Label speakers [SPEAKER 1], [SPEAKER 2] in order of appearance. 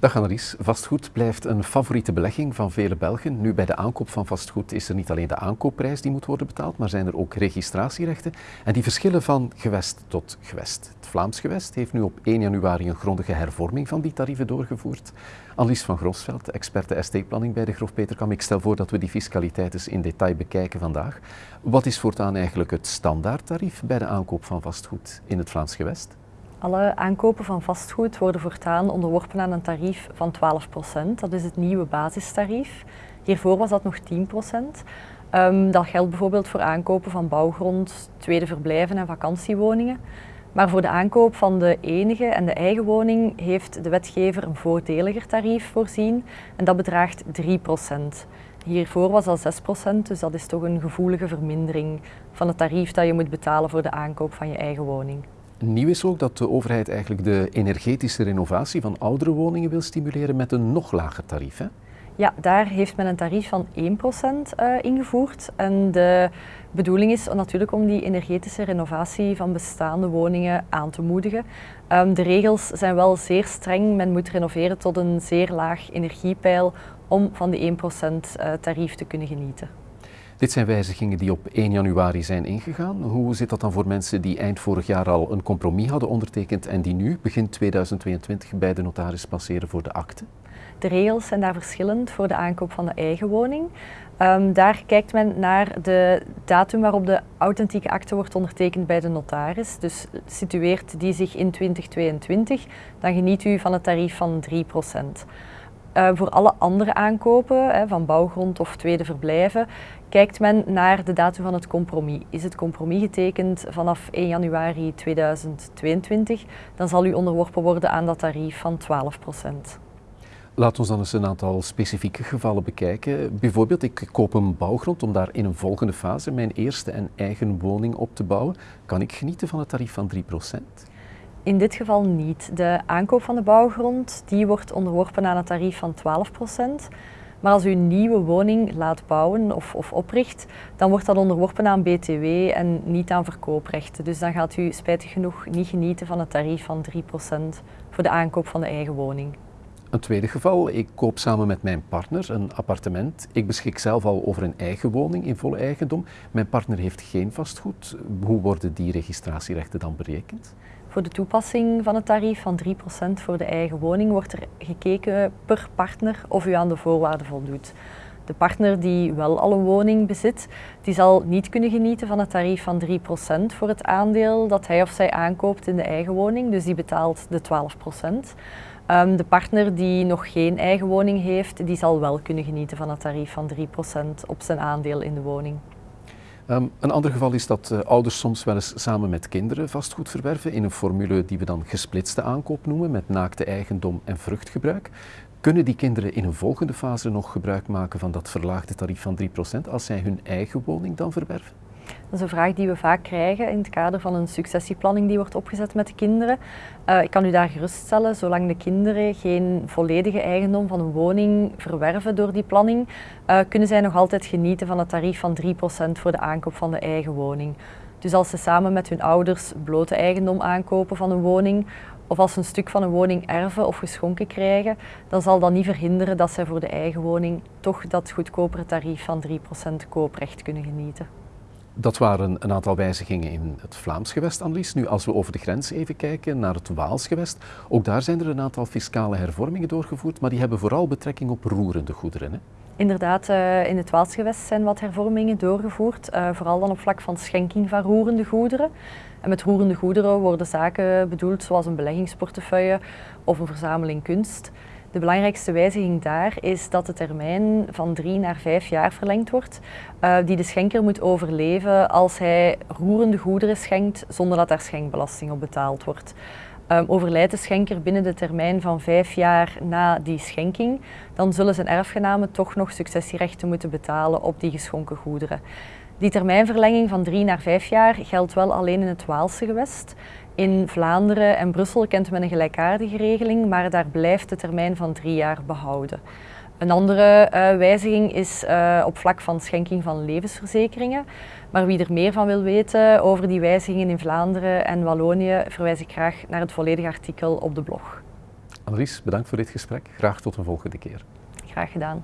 [SPEAKER 1] Dag Annelies, vastgoed blijft een favoriete belegging van vele Belgen. Nu bij de aankoop van vastgoed is er niet alleen de aankoopprijs die moet worden betaald, maar zijn er ook registratierechten. En die verschillen van gewest tot gewest. Het Vlaams gewest heeft nu op 1 januari een grondige hervorming van die tarieven doorgevoerd. Annelies van Grosveld, experte estate-planning bij de Grof Peterkam. Ik stel voor dat we die fiscaliteit eens in detail bekijken vandaag. Wat is voortaan eigenlijk het standaardtarief bij de aankoop van vastgoed in het Vlaams gewest?
[SPEAKER 2] Alle aankopen van vastgoed worden voortaan onderworpen aan een tarief van 12%. Dat is het nieuwe basistarief. Hiervoor was dat nog 10%. Um, ehm, dat geldt bijvoorbeeld voor aankopen van bouwgrond, tweede verblijven en vakantiewoningen. Maar voor de aankoop van de enige en de eigen woning heeft de wetgever een voordeliger tarief voorzien en dat bedraagt 3%. Hiervoor was dat 6%, dus dat is toch een gevoelige vermindering van het tarief dat je moet betalen voor de aankoop van je eigen woning.
[SPEAKER 1] Nieuw is ook dat de overheid eigenlijk de energetische renovatie van oudere woningen wil stimuleren met een nog lager tarief. Hè?
[SPEAKER 2] Ja, daar heeft men een tarief van 1% uh, eh, ingevoerd. En de bedoeling is natuurlijk om die energetische renovatie van bestaande woningen aan te moedigen. Um, de regels zijn wel zeer streng. Men moet renoveren tot een zeer laag energiepeil om van die 1% uh, eh, tarief te kunnen genieten.
[SPEAKER 1] Dit zijn wijzigingen die op 1 januari zijn ingegaan. Hoe zit dat dan voor mensen die eind vorig jaar al een compromis hadden ondertekend en die nu, begin 2022, bij de notaris passeren voor de akte?
[SPEAKER 2] De regels zijn daar verschillend voor de aankoop van de eigen woning. Um, daar kijkt men naar de datum waarop de authentieke akte wordt ondertekend bij de notaris. Dus situeert die zich in 2022, dan geniet u van het tarief van 3 uh, voor alle andere aankopen, van bouwgrond of tweede verblijven, kijkt men naar de datum van het compromis. Is het compromis getekend vanaf 1 januari 2022, dan zal u onderworpen worden aan dat tarief van 12%
[SPEAKER 1] Laat ons dan eens een aantal specifieke gevallen bekijken. Bijvoorbeeld, ik koop een bouwgrond om daar in een volgende fase mijn eerste en eigen woning op te bouwen. Kan ik genieten van het tarief van 3
[SPEAKER 2] in dit geval niet. De aankoop van de bouwgrond die wordt onderworpen aan een tarief van 12% maar als u een nieuwe woning laat bouwen of, of, opricht, dan wordt dat onderworpen aan BTW en niet aan verkooprechten. Dus dan gaat u spijtig genoeg niet genieten van het tarief van 3% voor de aankoop van de eigen woning.
[SPEAKER 1] Een tweede geval, ik koop samen met mijn partner een appartement. Ik beschik zelf al over een eigen woning in volle eigendom. Mijn partner heeft geen vastgoed. Hoe worden die registratierechten dan berekend?
[SPEAKER 2] Voor de toepassing van het tarief van 3% voor de eigen woning wordt er gekeken per partner of u aan de voorwaarden voldoet. De partner die wel al een woning bezit, die zal niet kunnen genieten van het tarief van 3% voor het aandeel dat hij of zij aankoopt in de eigen woning, dus die betaalt de 12%. Um, de partner die nog geen eigen woning heeft, die zal wel kunnen genieten van het tarief van 3% op zijn aandeel in de woning.
[SPEAKER 1] Ehm, een ander geval is dat uh, ouders soms wel eens samen met kinderen vastgoed verwerven in een formule die we dan gesplitste aankoop noemen met naakte eigendom en vruchtgebruik. Kunnen die kinderen in een volgende fase nog gebruik maken van dat verlaagde tarief van 3% als zij hun eigen woning dan verwerven?
[SPEAKER 2] Dat is een vraag die we vaak krijgen in het kader van een successieplanning die wordt opgezet met de kinderen. Uh, ik kan u daar geruststellen, zolang de kinderen geen volledige eigendom van een woning verwerven door die planning, uh, kunnen zij nog altijd genieten van het tarief van 3% voor de aankoop van de eigen woning. Dus als ze samen met hun ouders blote eigendom aankopen van een woning, of als ze een stuk van een woning erven of geschonken krijgen, dan zal dat niet verhinderen dat zij voor de eigen woning toch dat goedkopere tarief van 3% kooprecht kunnen genieten.
[SPEAKER 1] Dat waren een aantal wijzigingen in het Vlaams gewest, Annelies. Nu, als we over de grens even kijken naar het Waals gewest, ook daar zijn er een aantal fiscale hervormingen doorgevoerd, maar die hebben vooral betrekking op roerende goederen. Hè?
[SPEAKER 2] Inderdaad, uh, in het Waalsgewest zijn wat hervormingen doorgevoerd, uh, vooral dan op vlak van schenking van roerende goederen. En met roerende goederen worden zaken bedoeld zoals een beleggingsportefeuille of een verzameling kunst. De belangrijkste wijziging daar is dat de termijn van drie naar vijf jaar verlengd wordt, uh, die de schenker moet overleven als hij roerende goederen schenkt zonder dat daar schenkbelasting op betaald wordt. Um, overlijdt de schenker binnen de termijn van vijf jaar na die schenking, dan zullen zijn erfgenamen toch nog successierechten moeten betalen op die geschonken goederen. Die termijnverlenging van drie naar vijf jaar geldt wel alleen in het Waalse gewest. In Vlaanderen en Brussel kent men een gelijkaardige regeling, maar daar blijft de termijn van drie jaar behouden. Een andere uh, wijziging is uh, op vlak van schenking van levensverzekeringen. Maar wie er meer van wil weten over die wijzigingen in Vlaanderen en Wallonië, verwijs ik graag naar het volledige artikel op de blog.
[SPEAKER 1] Annelies, bedankt voor dit gesprek. Graag tot een volgende keer.
[SPEAKER 2] Graag gedaan.